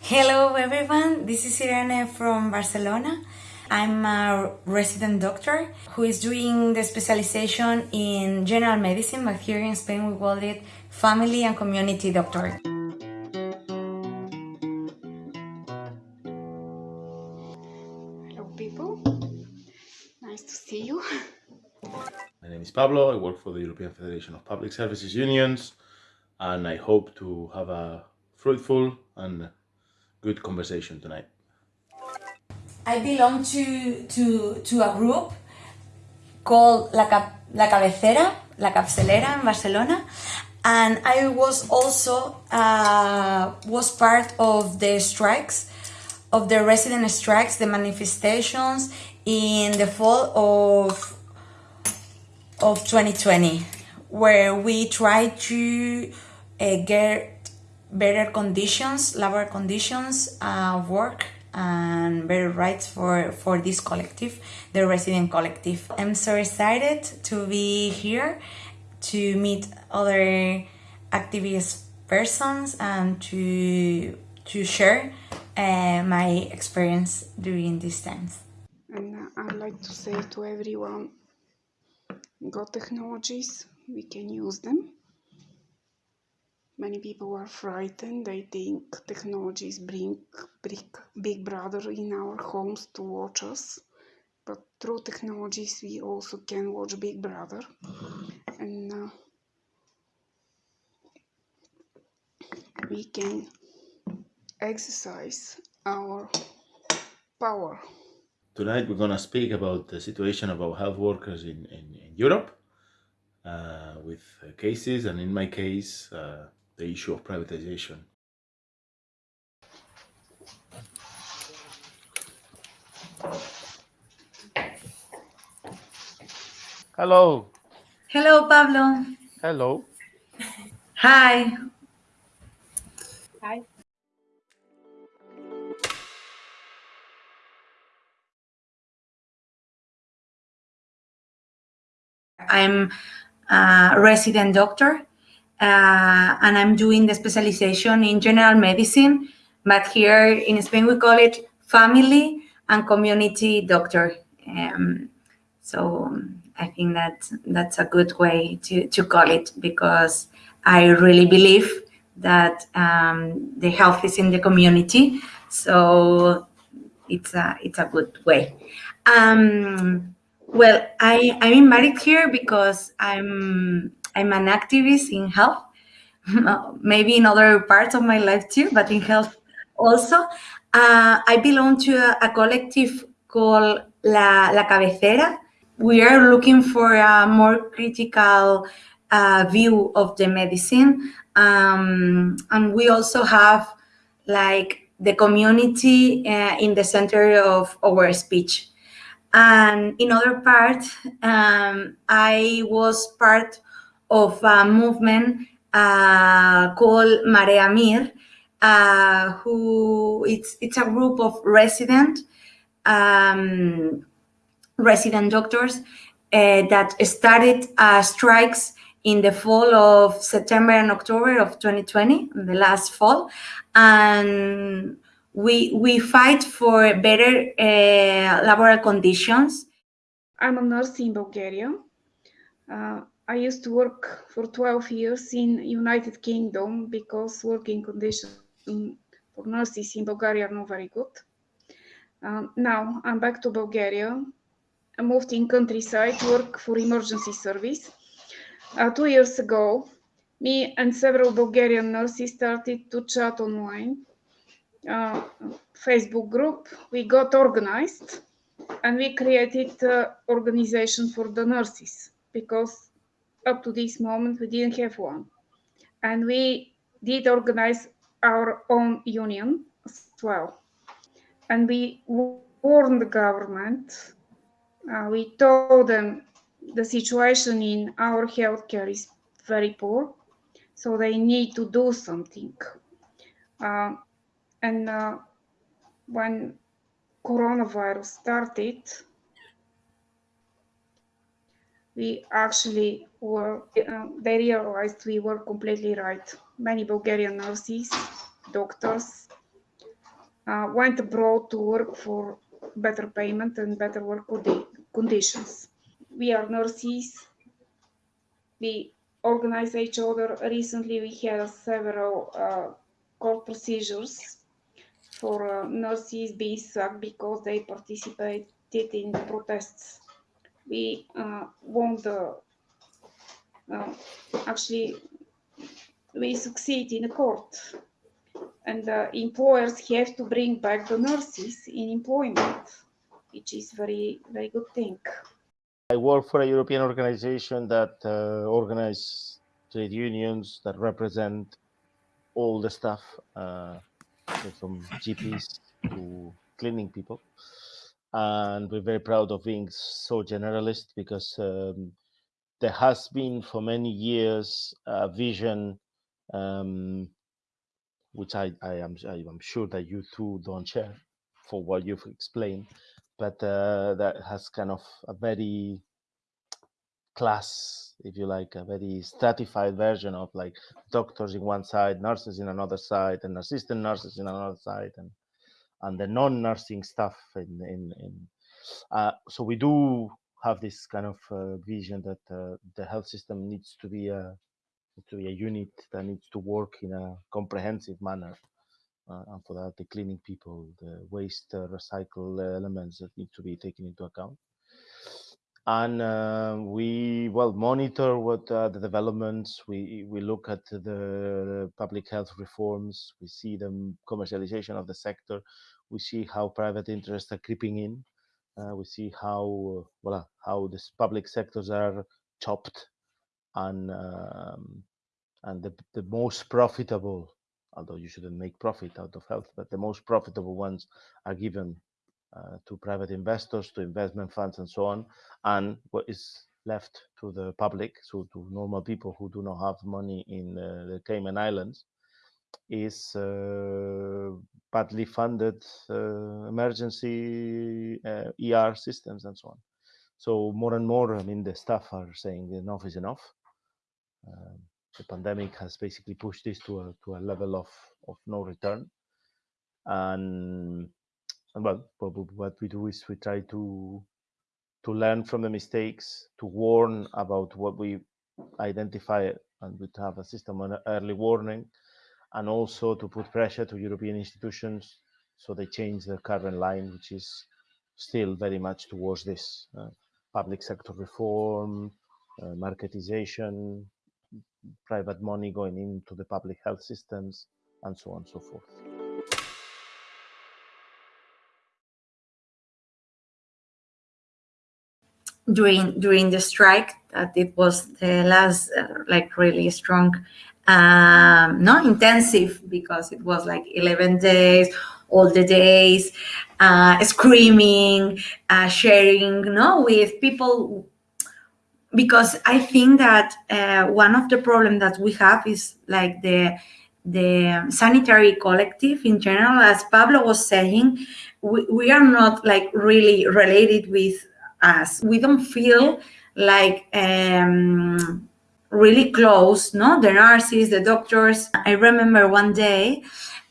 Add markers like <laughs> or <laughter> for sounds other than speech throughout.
Hello everyone, this is Irene from Barcelona. I'm a resident doctor who is doing the specialization in general medicine, but here in Spain we call it family and community doctor. Pablo, I work for the European Federation of Public Services Unions and I hope to have a fruitful and good conversation tonight. I belong to, to, to a group called La, Cap La Cabecera, La Capçalera in Barcelona and I was also uh, was part of the strikes of the resident strikes, the manifestations in the fall of of 2020, where we try to uh, get better conditions, labor conditions, uh, work, and better rights for, for this collective, the resident collective. I'm so excited to be here, to meet other activist persons and to, to share uh, my experience during these times. And I'd like to say to everyone, got technologies, we can use them. Many people are frightened, they think technologies bring big, big brother in our homes to watch us. But through technologies we also can watch Big Brother. And uh, we can exercise our power. Tonight we're going to speak about the situation of our health workers in, in, in Europe uh, with uh, cases and in my case uh, the issue of privatization. Hello. Hello, Pablo. Hello. Hi. Hi. I'm a resident doctor uh, and I'm doing the specialization in general medicine, but here in Spain we call it family and community doctor. Um, so I think that that's a good way to, to call it because I really believe that um, the health is in the community. So it's a, it's a good way. Um, well, I, I'm invited here because I'm, I'm an activist in health, <laughs> maybe in other parts of my life too, but in health also. Uh, I belong to a, a collective called La, La Cabecera. We are looking for a more critical uh, view of the medicine. Um, and we also have like the community uh, in the center of our speech. And in other part, um, I was part of a movement uh, called Marea MIR, uh, who it's it's a group of resident um, resident doctors uh, that started uh, strikes in the fall of September and October of 2020, the last fall, and we we fight for better uh, laboral conditions. I'm a nurse in Bulgaria. Uh, I used to work for 12 years in United Kingdom because working conditions for nurses in Bulgaria are not very good. Um, now I'm back to Bulgaria. I moved in countryside to work for emergency service. Uh, two years ago, me and several Bulgarian nurses started to chat online Facebook group, we got organized and we created uh, organization for the nurses because up to this moment we didn't have one. And we did organize our own union as well. And we warned the government, uh, we told them the situation in our healthcare is very poor, so they need to do something. Uh, and uh, when coronavirus started, we actually were, uh, they realized we were completely right. Many Bulgarian nurses, doctors, uh, went abroad to work for better payment and better work conditions. We are nurses. We organize each other. Recently, we had several uh, court procedures for uh, nurses being sacked because they participated in the protests. We uh, won the, uh, actually, we succeed in the court and uh, employers have to bring back the nurses in employment, which is very, very good thing. I work for a European organization that uh, organizes trade unions that represent all the staff, uh, from GPs to cleaning people. And we're very proud of being so generalist because um, there has been for many years a vision um, which I, I am I am sure that you two don't share for what you've explained, but uh, that has kind of a very class, if you like, a very stratified version of like doctors in one side, nurses in another side, and assistant nurses in another side, and and the non-nursing stuff in in, in uh, so we do have this kind of uh, vision that uh, the health system needs to be a to be a unit that needs to work in a comprehensive manner. Uh, and for that, the cleaning people, the waste uh, recycle elements that need to be taken into account. And uh, we well monitor what the developments. We we look at the public health reforms. We see the commercialization of the sector. We see how private interests are creeping in. Uh, we see how well how these public sectors are chopped and um, and the, the most profitable although you shouldn't make profit out of health but the most profitable ones are given uh, to private investors to investment funds and so on and what is left to the public so to normal people who do not have money in uh, the cayman islands is uh, badly funded uh, emergency uh, er systems and so on. So more and more i mean the staff are saying enough is enough. Um, the pandemic has basically pushed this to a to a level of of no return. And, and well what we do is we try to to learn from the mistakes to warn about what we identify and we have a system of early warning and also to put pressure to european institutions so they change their current line which is still very much towards this uh, public sector reform uh, marketization private money going into the public health systems, and so on and so forth. During during the strike, that it was the last uh, like really strong, um, not intensive because it was like eleven days, all the days, uh, screaming, uh, sharing, no, with people because I think that uh, one of the problems that we have is like the the sanitary collective in general, as Pablo was saying, we, we are not like really related with us. We don't feel like um, really close, no? The nurses, the doctors. I remember one day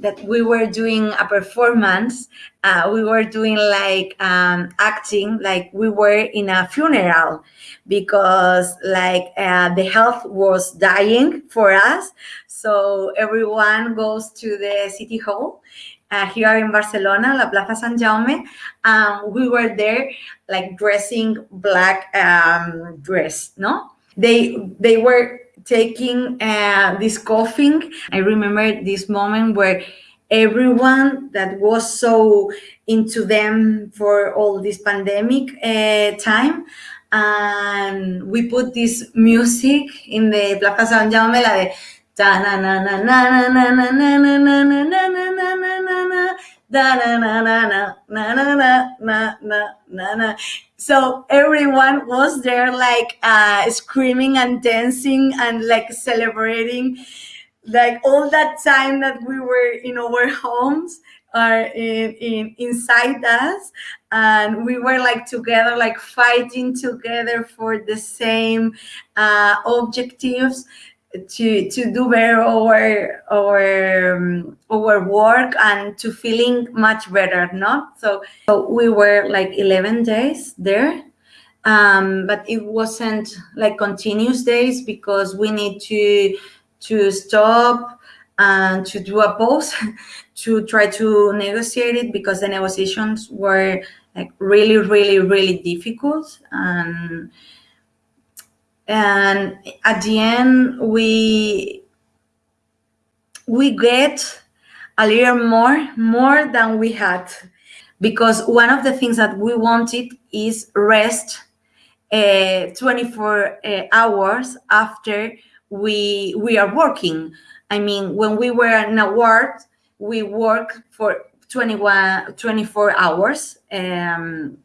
that we were doing a performance. Uh, we were doing like um, acting, like we were in a funeral because like uh, the health was dying for us. So everyone goes to the city hall uh, here in Barcelona, La Plaza San Jaume. Um, we were there like dressing black um, dress, no? They, they were taking uh, this coughing. I remember this moment where everyone that was so into them for all this pandemic uh, time and we put this music in the Plaza San Jaume, la de na na na na na na na na na na na na na na na na na da na na na na na na na na na na na so everyone was there like uh, screaming and dancing and like celebrating like all that time that we were in our homes are in, in inside us and we were like together like fighting together for the same uh, objectives to to do better our our um, our work and to feeling much better not so, so we were like 11 days there um, but it wasn't like continuous days because we need to to stop and to do a pause <laughs> to try to negotiate it because the negotiations were like really really really difficult and and at the end we we get a little more more than we had. Because one of the things that we wanted is rest uh, 24 uh, hours after we we are working. I mean when we were in a ward we work for 21 24 hours um,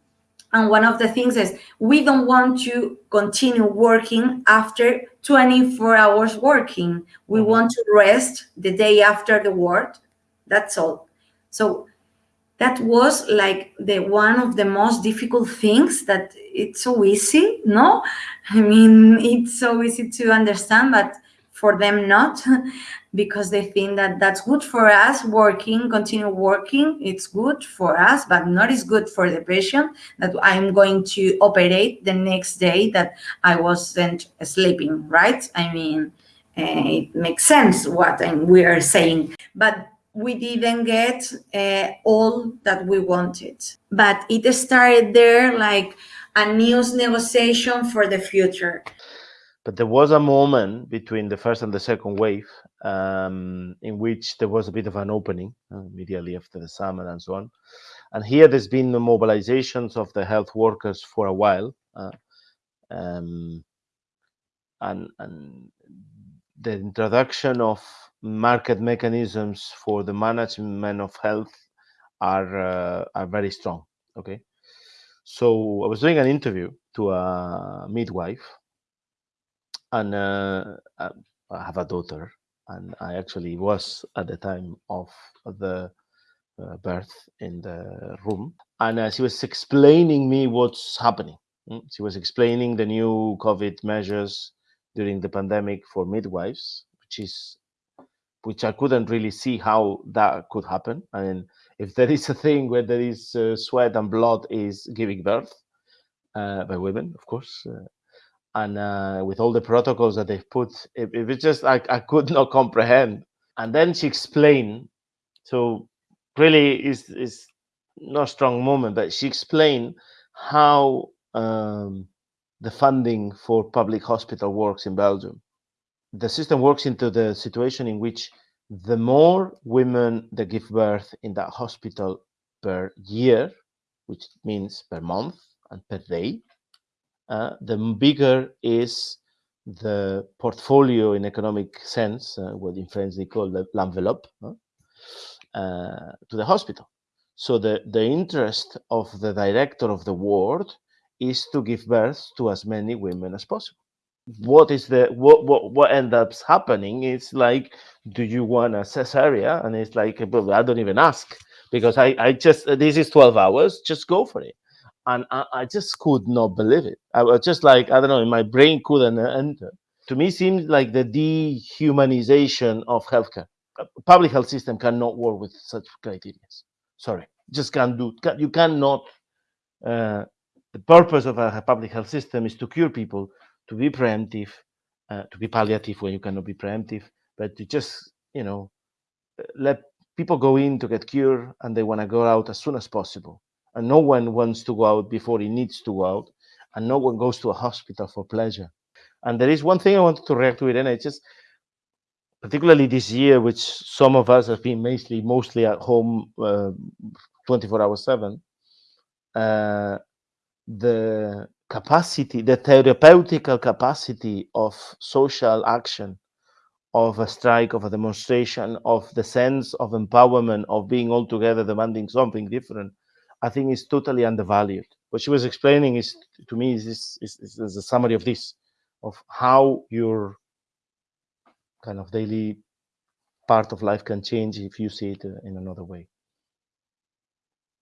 and one of the things is we don't want to continue working after 24 hours working. We Mhm. want to rest the day after the work. That's all. So that was like the one of the most difficult things that it's so easy no? <laughs> I mean it's so easy to understand but for them not <laughs> because they think that that's good for us working continue working it's good for us but not as good for the patient that i'm going to operate the next day that i wasn't sleeping right i mean uh, it makes sense what we are saying but we didn't get uh, all that we wanted. But it started there like a news negotiation for the future. But there was a moment between the first and the second wave um, in which there was a bit of an opening uh, immediately after the summer and so on. And here there's been the mobilizations of the health workers for a while. Uh, um, and, and the introduction of market mechanisms for the management of health are uh, are very strong. Okay, so I was doing an interview to a midwife, and uh, I I have a daughter, and I actually was at the time of the uh, birth in the room, and uh, she was explaining me what's happening. Mm, She was explaining the new COVID measures during the pandemic for midwives, which is which I couldn't really see how that could happen. I mean, if there is a thing where there is uh, sweat and blood, is giving birth uh, by women, of course, uh, and uh, with all the protocols that they've put, it, it was just I, I could <laughs> not comprehend. And then she explained. So really, is is not a strong moment, but she explained how um, the funding for public hospital works in Belgium the system works into the situation in which the more women that give birth in that hospital per year, which means per month and per day, uh, the bigger is the portfolio in economic sense, uh, what in French they call the l'enveloppe, uh, to the hospital. So the, the interest of the director of the ward is to give birth to as many women as possible. What is the what what what ends up happening is like do you want a cesarean and it's like well, i don't even ask because i i just this is 12 hours just go for it and i, I just could not believe it. I was just like i don't know my brain couldn't enter. To me seems like the dehumanization of healthcare. A public health system cannot work with such criteria. Sorry just can't do you cannot uh, the purpose of a public health system is to cure people to be preemptive, uh, to be palliative when you cannot be preemptive, but to just, you know, uh, let people go in to get cured and they want to go out as soon as possible. And no one wants to go out before he needs to go out. And no one goes to a hospital for pleasure. And there is one thing I wanted to react to and it's just particularly this year, which some of us have been mostly mostly at home uh, 24 hours 7 uh, the capacity, the therapeutical capacity of social action, of a strike, of a demonstration, of the sense of empowerment, of being all together demanding something different, I think is totally undervalued. What she was explaining is to me is, is, is, is a summary of this, of how your kind of daily part of life can change if you see it uh, in another way.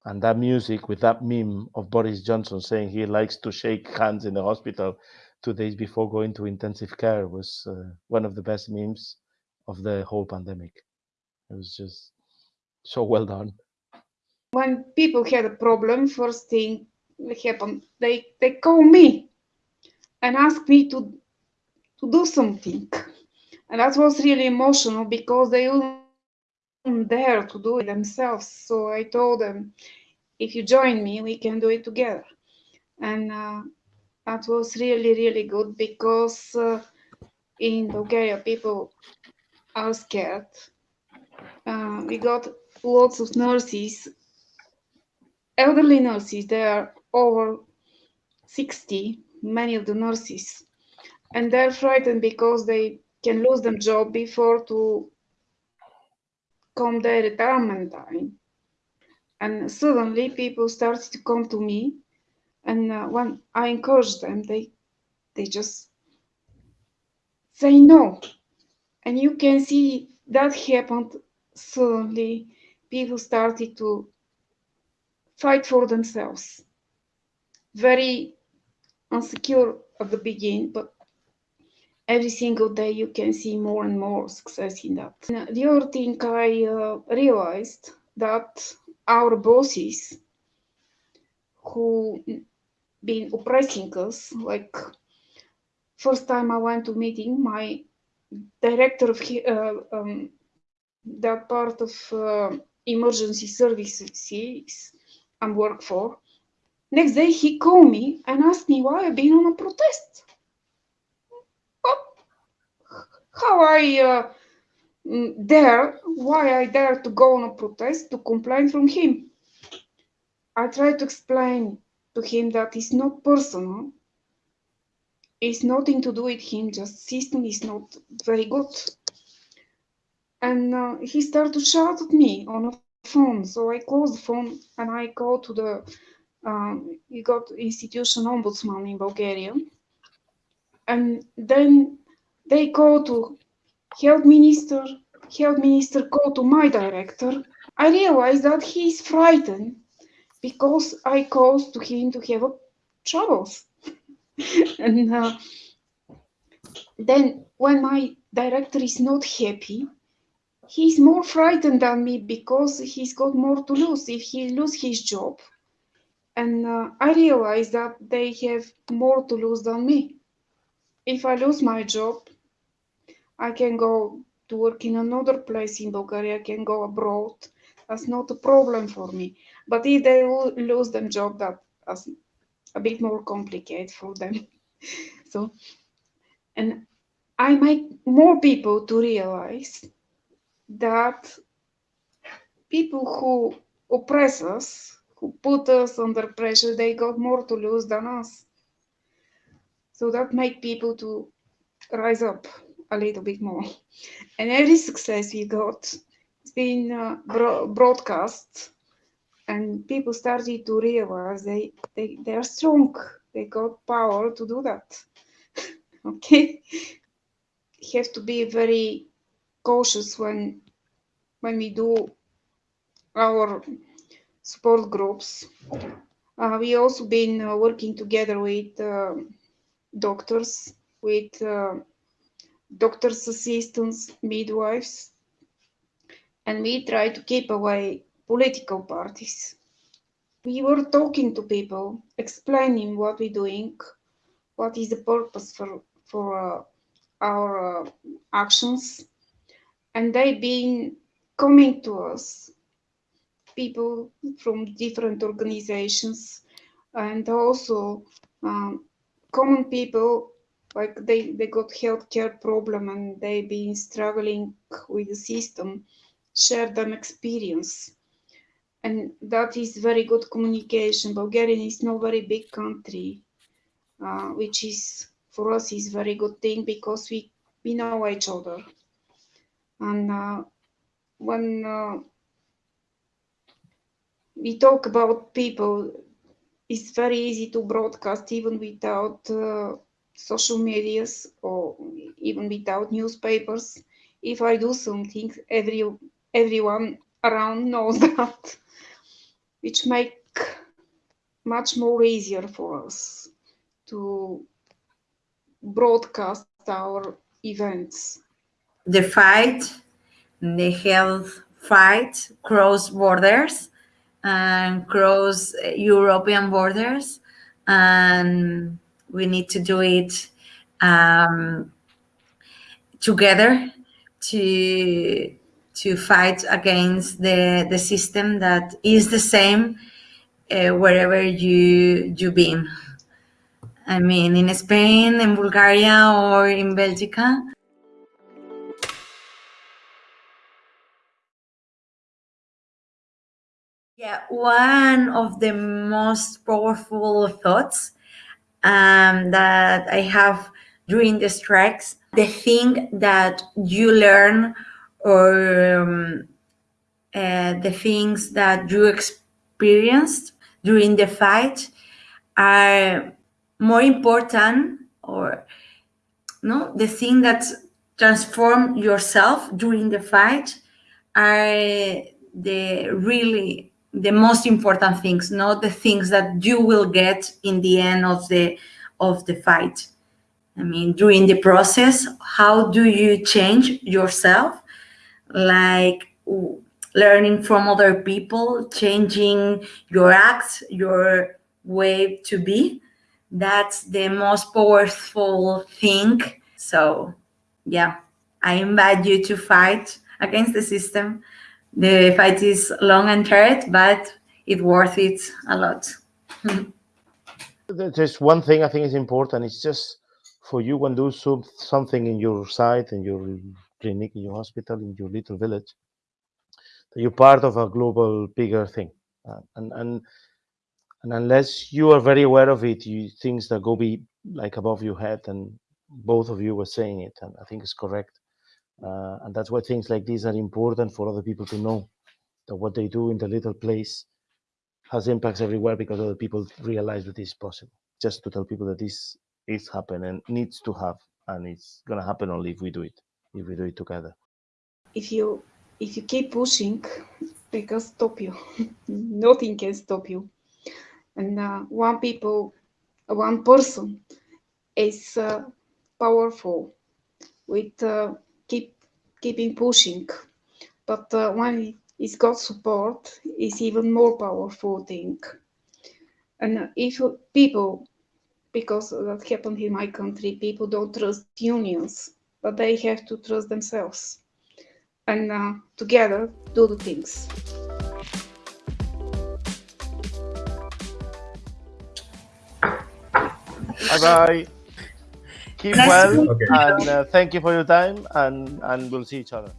And that music with that meme of Boris Johnson saying he likes to shake hands in the hospital two days before going to intensive care was uh, one of the best memes of the whole pandemic. It was just so well done. When people had a problem, first thing that happened, they, they call me and ask me to to do something. And that was really emotional because they weren't dare to do it themselves. So I told them, if you join me, we can do it together. And uh, that was really, really good because uh, in Bulgaria, people are scared. Uh, we got lots of nurses, elderly nurses, they are over 60, many of the nurses. And they're frightened because they can lose their job before to come their retirement time. And suddenly people started to come to me. And uh, when I encourage them, they, they just say no. And you can see that happened suddenly. People started to fight for themselves. Very insecure at the beginning, but every single day you can see more and more success in that. And the other thing I uh, realized that our bosses who been oppressing us, like first time I went to meeting, my director of uh, um, that part of uh, emergency services Work for. Next day he called me and asked me why I've been on a protest. how I uh, dare, why I dare to go on a protest to complain from him. I tried to explain to him that it's not personal. It's nothing to do with him, just system is not very good. And uh, he started to shout at me on a phone. So I close the phone and I go to the, um, you got institution ombudsman in Bulgaria. And then they go to health minister, health minister go to my director. I realize that he is frightened because I caused to him to have troubles. <laughs> and uh, then when my director is not happy, he's more frightened than me because he's got more to lose if he lose his job. And uh, I realize that they have more to lose than me. If I lose my job, I can go to work in another place in Bulgaria, I can go abroad. That's not a problem for me. But if they lose their job, that's a bit more complicated for them. <laughs> so, and I make more people to realize that people who oppress us, who put us under pressure, they got more to lose than us. So that made people to rise up a little bit more. And every success we got, it's been uh, bro broadcast, and people started to realize they, they, they are strong. They got power to do that. <laughs> okay? You have to be very cautious when when we do our support groups. Uh, we also been uh, working together with uh, doctors, with uh, doctor's assistants, midwives, and we try to keep away political parties. We were talking to people, explaining what we're doing, what is the purpose for, for uh, our uh, actions, and they've been coming to us, people from different organizations, and also um, common people like they, they got healthcare problem and they've been struggling with the system, share them experience. And that is very good communication. Bulgaria is not very big country, uh, which is for us is very good thing because we, we know each other. And uh, when uh, we talk about people, it's very easy to broadcast even without uh, social medias or even without newspapers. if I do something, every everyone around knows <laughs> that, which make much more easier for us to broadcast our events. The fight, the health fight, cross borders and cross European borders, and we need to do it um, together to to fight against the the system that is the same uh, wherever you you been. I mean, in Spain, in Bulgaria, or in Belgica. Yeah, one of the most powerful thoughts um, that I have during the strikes, the thing that you learn or um, uh, the things that you experienced during the fight are more important or no the thing that transform yourself during the fight are the really the most important things not the things that you will get in the end of the of the fight. I mean during the process how do you change yourself? Like learning from other people changing your acts your way to be. That's the most powerful thing. So yeah i invite you to fight against the system the fight is long and hard, but it's worth it a lot. There's one thing I think is important. It's just for you when do some, something in your site, in your clinic, in your hospital, in your little village, you're part of a global, bigger thing. Uh, and and and unless you are very aware of it, you things that go be like above your head, and both of you were saying it, and I think it's correct. Uh, and that's why things like these are important for other people to know that what they do in the little place has impacts everywhere because other people realize that it's possible. Just to tell people that this is happening and needs to have, and it's gonna happen only if we do it, if we do it together. If you if you keep pushing, they can stop you. <laughs> Nothing can stop you. And uh, one people, one person, is uh, powerful with uh, keeping pushing. But uh, when it's got support, it's even more powerful thing. And if people, because that happened in my country, people don't trust unions, but they have to trust themselves, and uh, together do the things. Bye bye. Keep Nice well, to meet Okay. and uh, thank you for your time, and and we'll see each other.